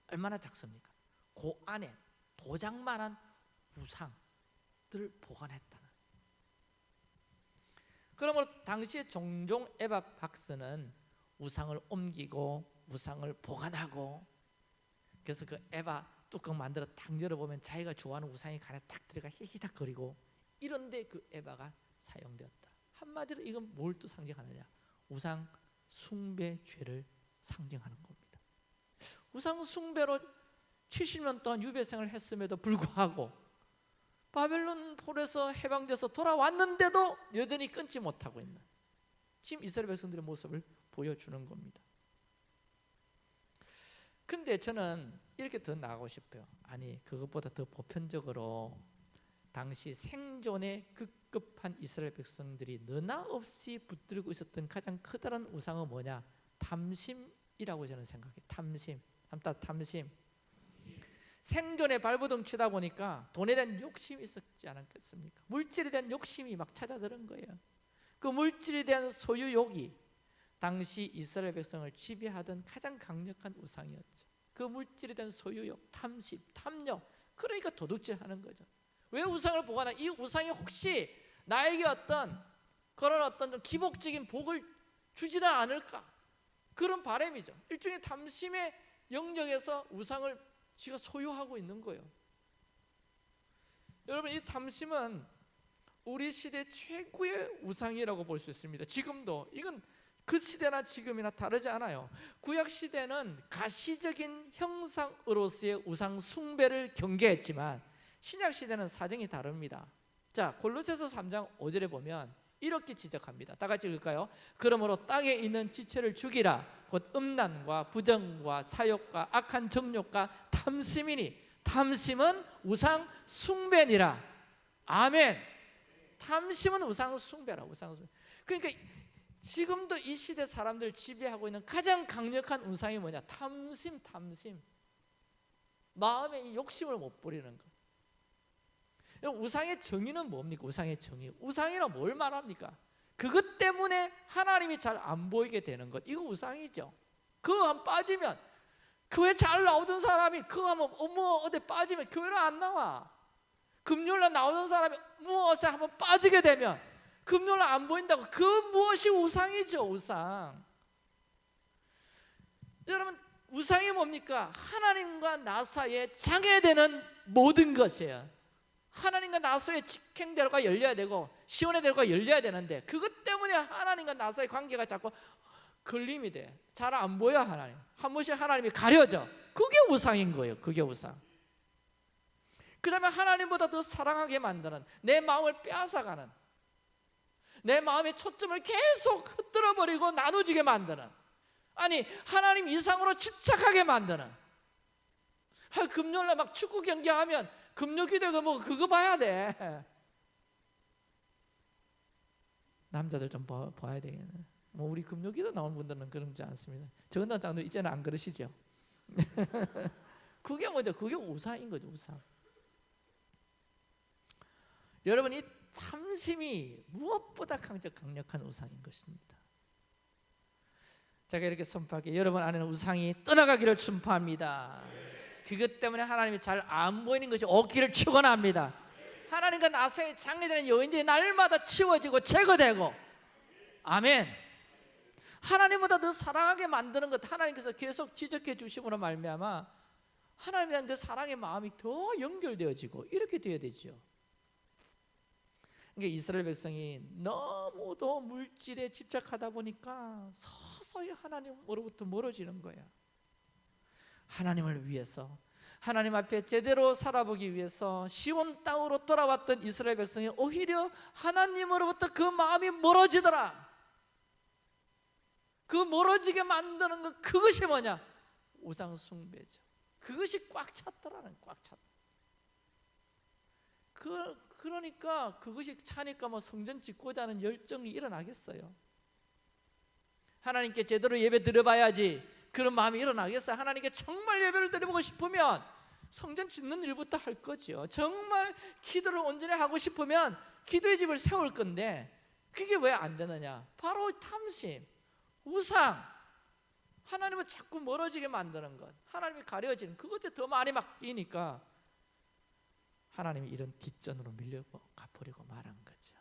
A: 얼마나 작습니까? 그 안에 도장만한 우상들 보관했다는. 그러므로 당시에 종종 에바 박스는 우상을 옮기고 우상을 보관하고 그래서 그 에바 뚜껑 만들어 딱 열어보면 자기가 좋아하는 우상이 간에 딱 들어가 히히닥거리고 이런데 그 에바가 사용되었다. 한마디로 이건 뭘 또 상징하느냐? 우상 숭배 죄를 상징하는 겁니다. 우상 숭배로 70년 동안 유배생을 했음에도 불구하고 바벨론 폴에서 해방돼서 돌아왔는데도 여전히 끊지 못하고 있는 지금 이스라엘 백성들의 모습을 보여주는 겁니다. 근데 저는 이렇게 더 나가고 싶어요. 아니 그것보다 더 보편적으로 당시 생존에 급급한 이스라엘 백성들이 너나 없이 붙들고 있었던 가장 커다란 우상은 뭐냐? 탐심이라고 저는 생각해요. 탐심. 한따 탐심. 생존에 발버둥 치다 보니까 돈에 대한 욕심이 있었지 않았겠습니까? 물질에 대한 욕심이 막 찾아들은 거예요. 그 물질에 대한 소유욕이 당시 이스라엘 백성을 지배하던 가장 강력한 우상이었죠. 그 물질에 대한 소유욕, 탐심, 탐욕. 그러니까 도둑질하는 거죠. 왜 우상을 보관하? 이 우상이 혹시 나에게 어떤 그런 어떤 기복적인 복을 주지는 않을까 그런 바람이죠 일종의 탐심의 영역에서 우상을 지가 소유하고 있는 거예요 여러분 이 탐심은 우리 시대 최고의 우상이라고 볼 수 있습니다 지금도 이건 그 시대나 지금이나 다르지 않아요. 구약 시대는 가시적인 형상으로서의 우상 숭배를 경계했지만 신약 시대는 사정이 다릅니다. 자 골로새서 3장 5절에 보면 이렇게 지적합니다. 다 같이 읽을까요? 그러므로 땅에 있는 지체를 죽이라. 곧 음란과 부정과 사욕과 악한 정욕과 탐심이니 탐심은 우상 숭배니라. 아멘. 탐심은 우상 숭배라 우상 숭배. 그러니까 지금도 이 시대 사람들 지배하고 있는 가장 강력한 우상이 뭐냐? 탐심 탐심. 마음에 이 욕심을 못 부리는 것. 우상의 정의는 뭡니까? 우상의 정의. 우상이란 뭘 말합니까? 그것 때문에 하나님이 잘 안 보이게 되는 것. 이거 우상이죠. 그거 한 빠지면 교회 잘 나오던 사람이 그거 하면 어머 어디 빠지면 교회를 안 나와. 금요일날 나오던 사람이 무엇에 한번 빠지게 되면 금요일날 안 보인다고 그 무엇이 우상이죠 우상 여러분 우상이 뭡니까? 하나님과 나 사이에 장애되는 모든 것이에요 하나님과 나 사이에 직행대로가 열려야 되고 시온의 대로가 열려야 되는데 그것 때문에 하나님과 나 사이의 관계가 자꾸 걸림이 돼. 잘 안 보여 하나님. 한 번씩 하나님이 가려져. 그게 우상인 거예요. 그게 우상. 그 다음에 하나님보다 더 사랑하게 만드는 내 마음을 빼앗아가는 내 마음의 초점을 계속 흩뜨려 버리고 나눠지게 만드는 아니 하나님 이상으로 집착하게 만드는. 금요일날 막 축구 경기하면 금요 기도가 뭐 그거 봐야 돼. 남자들 좀 봐, 봐야 되겠네. 뭐 우리 금요 기도 나온 분들은 그런지 않습니다. 정은단장도 이제는 안 그러시죠? 그게 뭐죠? 그게 우상인 거죠 우상. 여러분 이 탐심이 무엇보다 강력한 우상인 것입니다 제가 이렇게 선포하게 여러분 안에는 우상이 떠나가기를 축복합니다 그것 때문에 하나님이 잘 안 보이는 것이 없기를 축원합니다. 하나님과 나사의 장애되는 요인들이 날마다 치워지고 제거되고 아멘. 하나님보다 더 사랑하게 만드는 것 하나님께서 계속 지적해 주심으로 말미암아 하나님에 대한 그 사랑의 마음이 더 연결되어지고 이렇게 되어야 되죠. 그러니까 이스라엘 백성이 너무도 물질에 집착하다 보니까 서서히 하나님으로부터 멀어지는 거야. 하나님을 위해서 하나님 앞에 제대로 살아보기 위해서 시온 땅으로 돌아왔던 이스라엘 백성이 오히려 하나님으로부터 그 마음이 멀어지더라 그 멀어지게 만드는 것 그것이 뭐냐? 우상 숭배죠 그것이 꽉 찼더라는 꽉 찼다 그, 그러니까 그것이 차니까 뭐 성전 짓고자 하는 열정이 일어나겠어요 하나님께 제대로 예배 드려봐야지 그런 마음이 일어나겠어요? 하나님께 정말 예배를 드리고 싶으면 성전 짓는 일부터 할 거죠. 정말 기도를 온전히 하고 싶으면 기도의 집을 세울 건데 그게 왜 안 되느냐? 바로 탐심, 우상, 하나님을 자꾸 멀어지게 만드는 것, 하나님이 가려지는 그것에 더 많이 맡기니까 하나님이 이런 뒷전으로 밀려 가버리고 말한 거죠.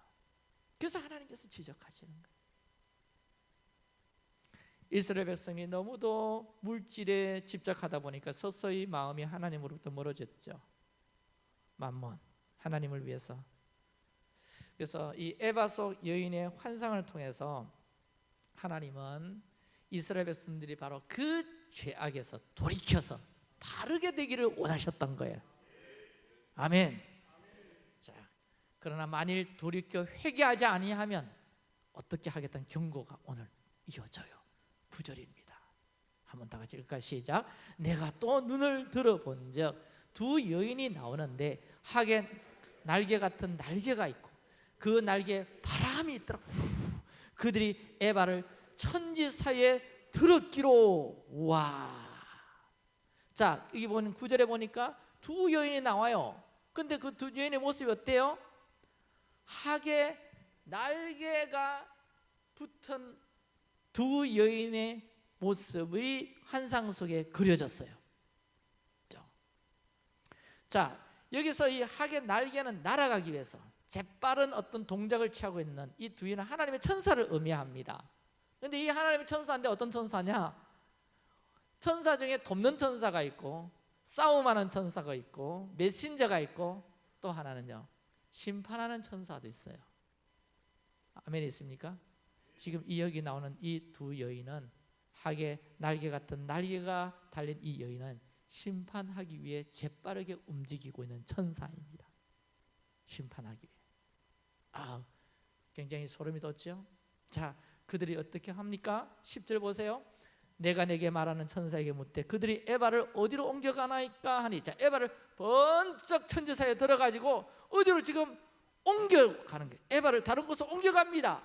A: 그래서 하나님께서 지적하시는 거예요. 이스라엘 백성이 너무도 물질에 집착하다 보니까 서서히 마음이 하나님으로부터 멀어졌죠. 만몬 하나님을 위해서. 그래서 이 에바 속 여인의 환상을 통해서 하나님은 이스라엘 백성들이 바로 그 죄악에서 돌이켜서 바르게 되기를 원하셨던 거예요. 아멘. 자, 그러나 만일 돌이켜 회개하지 아니하면 어떻게 하겠다는 경고가 오늘 이어져요. 구절입니다. 한번 다 같이 읽을까 시작. 내가 또 눈을 들어본즉 두 여인이 나오는데 하겐 날개 같은 날개가 있고 그 날개 바람이 있더라. 후, 그들이 에바를 천지 사이에 들었기로 와. 자 여기 보는 구절에 보니까 두 여인이 나와요. 근데 그 두 여인의 모습이 어때요? 하게 날개가 붙은 두 여인의 모습이 환상 속에 그려졌어요. 자, 여기서 이 학의 날개는 날아가기 위해서 재빠른 어떤 동작을 취하고 있는 이 두 여인은 하나님의 천사를 의미합니다. 근데 이 하나님의 천사인데 어떤 천사냐? 천사 중에 돕는 천사가 있고 싸움하는 천사가 있고 메신저가 있고 또 하나는요 심판하는 천사도 있어요. 아멘 있습니까? 지금 이 여기 나오는 이 두 여인은 하게 날개 같은 날개가 달린 이 여인은 심판하기 위해 재빠르게 움직이고 있는 천사입니다. 심판하기 위해. 아 굉장히 소름이 돋죠? 자 그들이 어떻게 합니까? 10절 보세요 내가 내게 말하는 천사에게 묻되 그들이 에바를 어디로 옮겨가나이까 하니 자 에바를 번쩍 천지사에 들어가지고 어디로 지금 옮겨가는 거예요. 에바를 다른 곳으로 옮겨갑니다.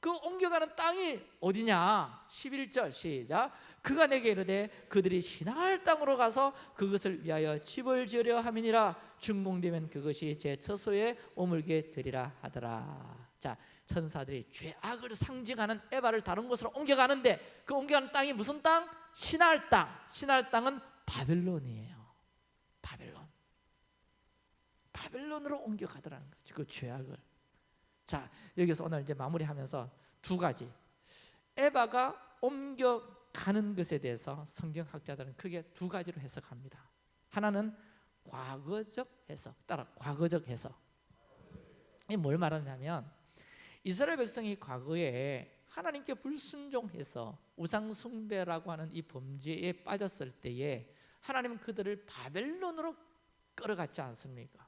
A: 그 옮겨가는 땅이 어디냐? 11절 시작. 그가 내게 이르되 그들이 신할 땅으로 가서 그것을 위하여 집을 지으려 함이니라. 준공되면 그것이 제 처소에 오물게 되리라 하더라. 자 천사들이 죄악을 상징하는 에바를 다른 곳으로 옮겨가는데 그 옮겨가는 땅이 무슨 땅? 신할 땅. 신할 땅은 바벨론이에요. 바벨론. 바벨론으로 옮겨가더라는 거죠 그 죄악을. 자 여기서 오늘 이제 마무리하면서 두 가지. 에바가 옮겨가는 것에 대해서 성경학자들은 크게 두 가지로 해석합니다. 하나는 과거적 해석 따라 과거적 해석. 이뭘 말하냐면 이스라엘 백성이 과거에 하나님께 불순종해서 우상 숭배라고 하는 이 범죄에 빠졌을 때에 하나님은 그들을 바벨론으로 끌어갔지 않습니까?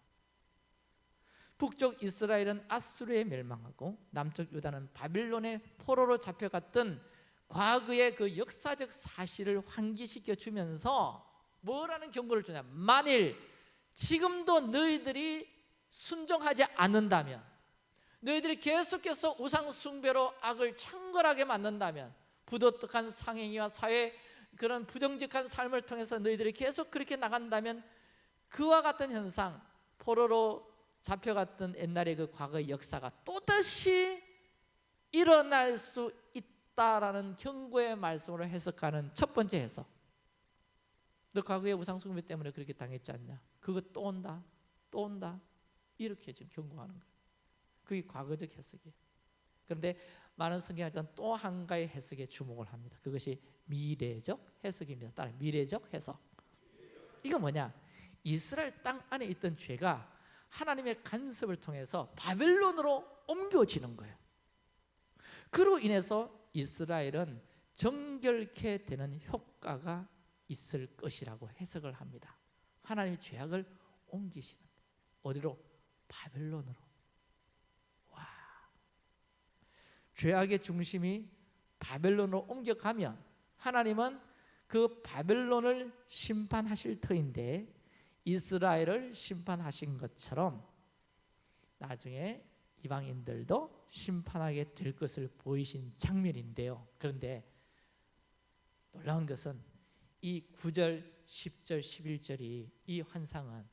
A: 북쪽 이스라엘은 아수르에 멸망하고 남쪽 유다는 바빌론의 포로로 잡혀갔던 과거의 그 역사적 사실을 환기시켜 주면서 뭐라는 경고를 주냐 만일 지금도 너희들이 순종하지 않는다면 너희들이 계속해서 우상 숭배로 악을 창궐하게 만든다면 부도덕한 상행위와 사회 그런 부정직한 삶을 통해서 너희들이 계속 그렇게 나간다면 그와 같은 현상 포로로 잡혀갔던 옛날의 그 과거의 역사가 또다시 일어날 수 있다라는 경고의 말씀으로 해석하는 첫 번째 해석. 너 과거에 우상숭배 때문에 그렇게 당했지 않냐? 그거 또 온다 또 온다. 이렇게 지금 경고하는 거예요 그게 과거적 해석이에요. 그런데 많은 성경학자는 또 한 가지 해석에 주목을 합니다. 그것이 미래적 해석입니다. 따라 미래적 해석. 이거 뭐냐? 이스라엘 땅 안에 있던 죄가 하나님의 간섭을 통해서 바벨론으로 옮겨지는 거예요. 그로 인해서 이스라엘은 정결케 되는 효과가 있을 것이라고 해석을 합니다. 하나님의 죄악을 옮기시는 어디로? 바벨론으로 와 죄악의 중심이 바벨론으로 옮겨가면 하나님은 그 바벨론을 심판하실 터인데 이스라엘을 심판하신 것처럼 나중에 이방인들도 심판하게 될 것을 보이신 장면인데요. 그런데 놀라운 것은 이 9절, 10절, 11절이 이 환상은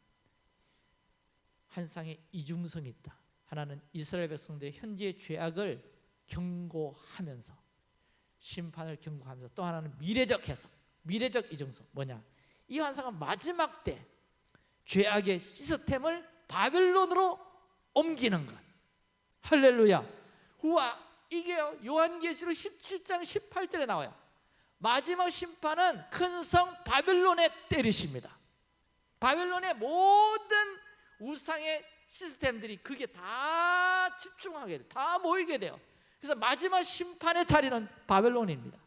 A: 환상의 이중성이 있다. 하나는 이스라엘 백성들의 현재의 죄악을 경고하면서 심판을 경고하면서 또 하나는 미래적 해석 미래적 이중성 뭐냐? 이 환상은 마지막 때 죄악의 시스템을 바벨론으로 옮기는 것. 할렐루야. 우와 이게요 요한계시록 17장 18절에 나와요. 마지막 심판은 큰 성 바벨론에 때리십니다. 바벨론의 모든 우상의 시스템들이 그게 다 집중하게 돼요 다 모이게 돼요 그래서 마지막 심판의 자리는 바벨론입니다.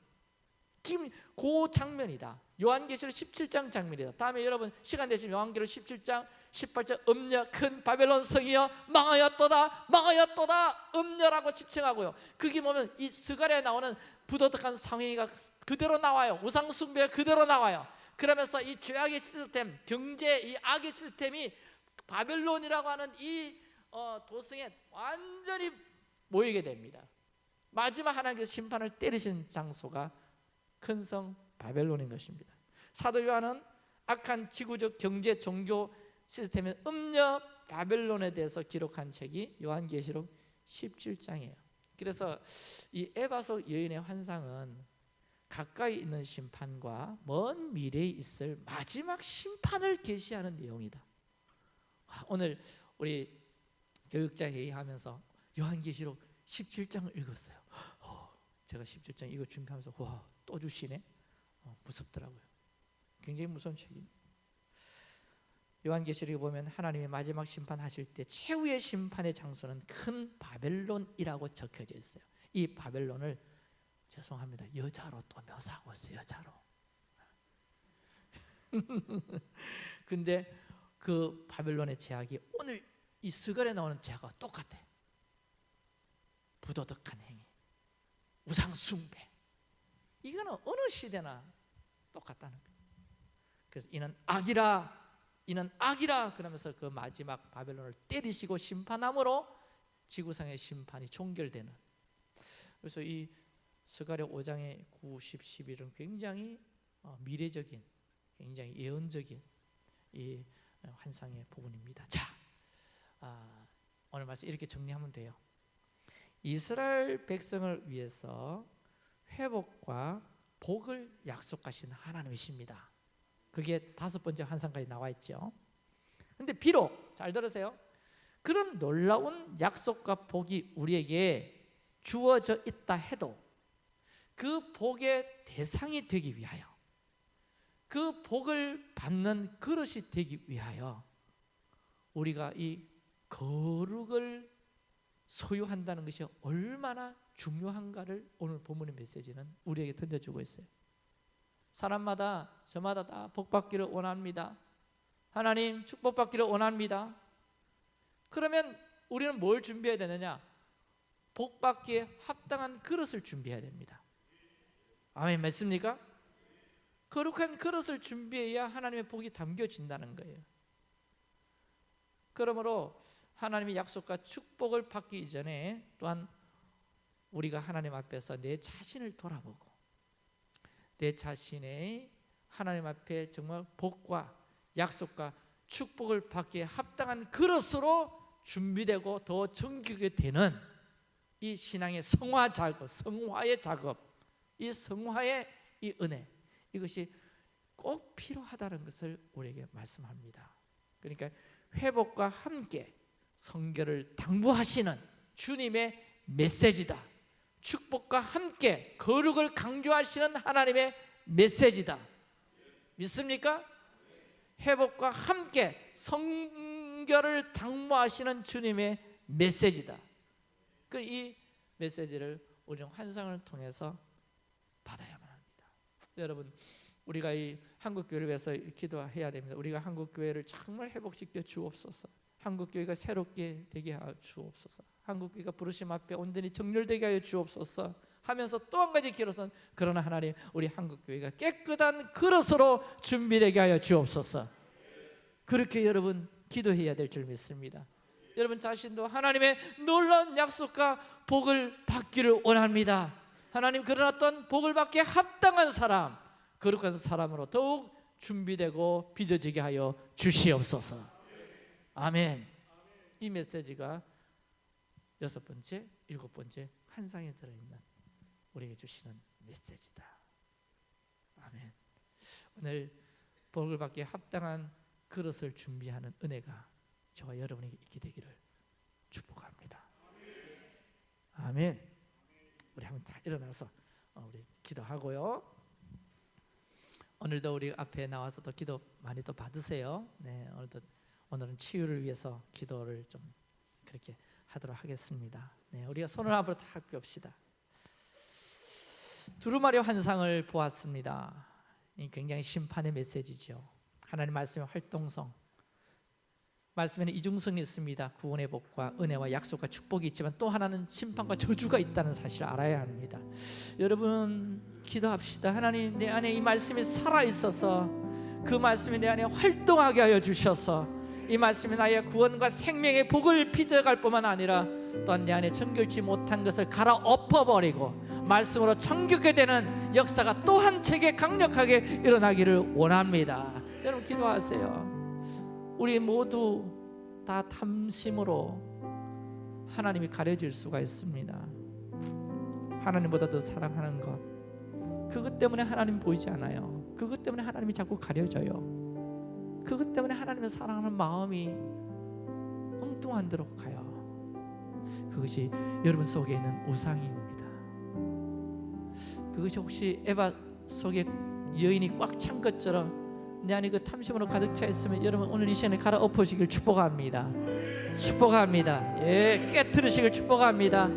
A: 지금 그 장면이다. 요한계시록 17장 장면이다. 다음에 여러분 시간 되시면 요한계시록 17장 18절 음녀 큰 바벨론 성이여 망하였도다 망하였도다. 음녀라고 지칭하고요. 그게 보면 이 스가랴에 나오는 부도덕한 상행위가 그대로 나와요. 우상 숭배가 그대로 나와요. 그러면서 이 죄악의 시스템 경제 이 악의 시스템이 바벨론이라고 하는 이 어, 도성에 완전히 모이게 됩니다 마지막 하나님께서 심판을 때리신 장소가 큰 성 바벨론인 것입니다. 사도 요한은 악한 지구적 경제 종교 시스템의 음녀 바벨론에 대해서 기록한 책이 요한계시록 17장이에요. 그래서 이 에바소 여인의 환상은 가까이 있는 심판과 먼 미래에 있을 마지막 심판을 계시하는 내용이다. 오늘 우리 교육자 회의하면서 요한계시록 17장을 읽었어요. 제가 17장 이거 준비하면서 와 또 주시네? 어, 무섭더라고요. 굉장히 무서운 책입니다 요한계시록에 보면 하나님의 마지막 심판하실 때 최후의 심판의 장소는 큰 바벨론이라고 적혀져 있어요. 이 바벨론을 죄송합니다. 여자로 또 묘사하고 있어요 여자로. 근데 그 바벨론의 제약이 오늘 이 스갈에 나오는 제약과 똑같아 부도덕한 행위 우상 숭배. 이거는 어느 시대나 똑같다는 거예요. 그래서 이는 악이라 이는 악이라 그러면서 그 마지막 바벨론을 때리시고 심판함으로 지구상의 심판이 종결되는. 그래서 이 스가랴 5장의 9, 10, 11은 굉장히 어, 미래적인 굉장히 예언적인 이 환상의 부분입니다. 자 아, 오늘 말씀 이렇게 정리하면 돼요 이스라엘 백성을 위해서 회복과 복을 약속하신 하나님이십니다. 그게 다섯 번째 환상까지 나와 있죠. 근데 비록 잘 들으세요. 그런 놀라운 약속과 복이 우리에게 주어져 있다 해도 그 복의 대상이 되기 위하여 그 복을 받는 그릇이 되기 위하여 우리가 이 거룩을 소유한다는 것이 얼마나 중요한가를 오늘 본문의 메시지는 우리에게 던져주고 있어요. 사람마다 저마다 다 복받기를 원합니다. 하나님 축복받기를 원합니다. 그러면 우리는 뭘 준비해야 되느냐? 복받기에 합당한 그릇을 준비해야 됩니다. 아멘 맞습니까? 거룩한 그릇을 준비해야 하나님의 복이 담겨진다는 거예요. 그러므로 하나님의 약속과 축복을 받기 이전에 또한 우리가 하나님 앞에서 내 자신을 돌아보고 내 자신의 하나님 앞에 정말 복과 약속과 축복을 받기에 합당한 그릇으로 준비되고 더 정결하게 되는 이 신앙의 성화 작업, 성화의 작업, 이 성화의 이 은혜 이것이 꼭 필요하다는 것을 우리에게 말씀합니다. 그러니까 회복과 함께 성결을 당부하시는 주님의 메시지다. 축복과 함께 거룩을 강조하시는 하나님의 메시지다. 믿습니까? 회복과 함께 성결을 당부하시는 주님의 메시지다. 그 이 메시지를 우리는 환상을 통해서 받아야만 합니다. 여러분, 우리가 이 한국 교회를 위해서 기도해야 됩니다. 우리가 한국 교회를 정말 회복시켜 주옵소서. 한국 교회가 새롭게 되게 하여 주옵소서. 한국 교회가 부르심 앞에 온전히 정렬되게 하여 주옵소서. 하면서 또 한 가지 기로선 그러나 하나님 우리 한국 교회가 깨끗한 그릇으로 준비되게 하여 주옵소서. 그렇게 여러분 기도해야 될 줄 믿습니다. 여러분 자신도 하나님의 놀라운 약속과 복을 받기를 원합니다. 하나님 그러나 또 복을 받기에 합당한 사람, 거룩한 사람으로 더욱 준비되고 빚어지게 하여 주시옵소서. 아멘. 이 메시지가 여섯 번째, 일곱 번째 한 상에 들어있는 우리에게 주시는 메시지다. 아멘. 오늘 복을 받기 합당한 그릇을 준비하는 은혜가 저와 여러분에게 있게 되기를 축복합니다. 아멘. 우리 한번 다 일어나서 어, 우리 기도하고요. 오늘도 우리 앞에 나와서 또 기도 많이 또 받으세요. 네, 오늘도 오늘은 치유를 위해서 기도를 좀 그렇게 하도록 하겠습니다. 네, 우리가 손을 앞으로 다 꿰읍시다. 두루마리 환상을 보았습니다. 굉장히 심판의 메시지죠. 하나님 말씀의 활동성, 말씀에는 이중성이 있습니다. 구원의 복과 은혜와 약속과 축복이 있지만 또 하나는 심판과 저주가 있다는 사실을 알아야 합니다. 여러분 기도합시다. 하나님 내 안에 이 말씀이 살아 있어서 그 말씀이 내 안에 활동하게 하여 주셔서 이 말씀이 나의 구원과 생명의 복을 빚어갈 뿐만 아니라 또한 내 안에 정결치 못한 것을 갈아 엎어버리고 말씀으로 정결게 되는 역사가 또 한 책에 강력하게 일어나기를 원합니다. 여러분 기도하세요. 우리 모두 다 탐심으로 하나님이 가려질 수가 있습니다. 하나님보다 더 사랑하는 것. 그것 때문에 하나님 보이지 않아요. 그것 때문에 하나님이 자꾸 가려져요. 그것 때문에 하나님을 사랑하는 마음이 엉뚱한 데로 가요. 그것이 여러분 속에 있는 우상입니다. 그것이 혹시 에바 속에 여인이 꽉 찬 것처럼 내 안에 그 탐심으로 가득 차 있으면 여러분 오늘 이 시간에 갈아엎으시길 축복합니다. 축복합니다. 예, 깨뜨리시길 축복합니다.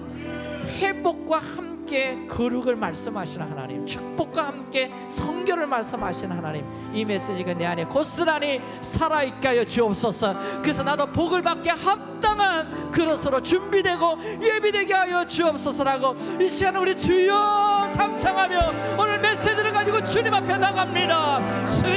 A: 회복과 함께 거룩을 말씀하시는 하나님, 축복과 함께 성결을 말씀하시는 하나님, 이 메시지가 내 안에 고스란히 살아있게 하여 주옵소서. 그래서 나도 복을 받게 합당한 그릇으로 준비되고 예비되게 하여 주옵소서라고 이 시간 우리 주여 삼창하며 오늘 메시지를 가지고 주님 앞에 나갑니다.